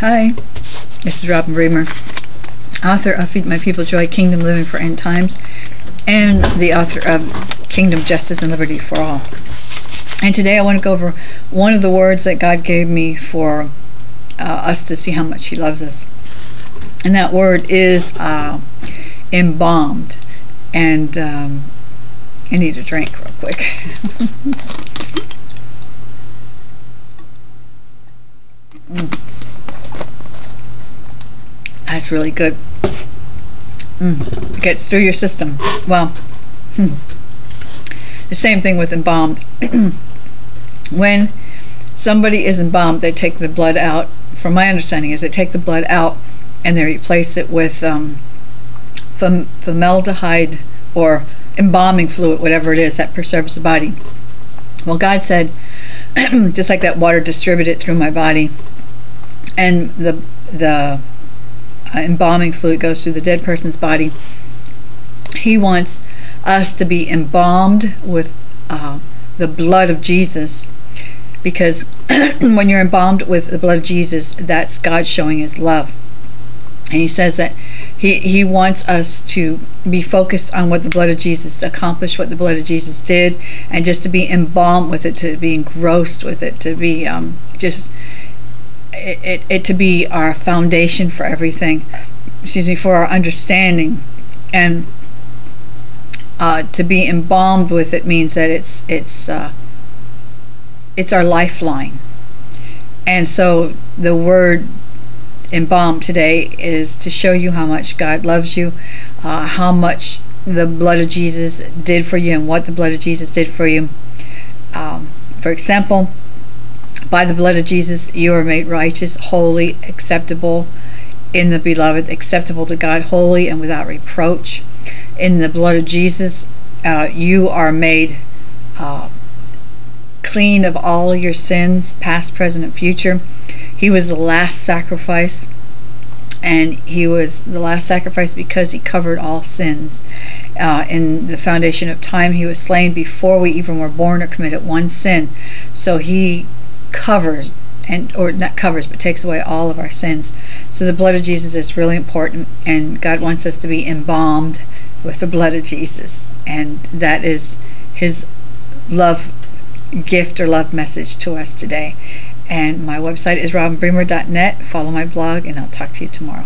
Hi, this is Robin Bremer, author of Feed My People Joy, Kingdom Living for End Times, and the author of Kingdom Justice and Liberty for All. And today I want to go over one of the words that God gave me for uh, us to see how much He loves us. And that word is uh, embalmed. And um, I need a drink real quick. That's really good. Mm. Gets through your system. Well, hmm. the same thing with embalmed. when somebody is embalmed, they take the blood out. From my understanding, is they take the blood out and they replace it with um, formaldehyde or embalming fluid, whatever it is that preserves the body. Well, God said, just like that water distributed through my body, and the the embalming fluid goes through the dead person's body. He wants us to be embalmed with uh, the blood of Jesus because when you're embalmed with the blood of Jesus, that's God showing his love. And he says that he, he wants us to be focused on what the blood of Jesus accomplished, what the blood of Jesus did, and just to be embalmed with it, to be engrossed with it, to be um, just it, it, it to be our foundation for everything. Excuse me, for our understanding, and uh, to be embalmed with it means that it's it's uh, it's our lifeline. And so the word embalmed today is to show you how much God loves you, uh, how much the blood of Jesus did for you, and what the blood of Jesus did for you. Um, for example, by the blood of Jesus, you are made righteous, holy, acceptable in the beloved, acceptable to God, holy and without reproach. In the blood of Jesus, uh, you are made uh, clean of all your sins, past, present, and future. He was the last sacrifice, and he was the last sacrifice because he covered all sins. Uh, in the foundation of time, he was slain before we even were born or committed one sin. So he covers and or not covers but takes away all of our sins. So the blood of Jesus is really important and God wants us to be embalmed with the blood of Jesus and that is his love gift or love message to us today. And my website is robinbremer.net. Follow my blog and I'll talk to you tomorrow.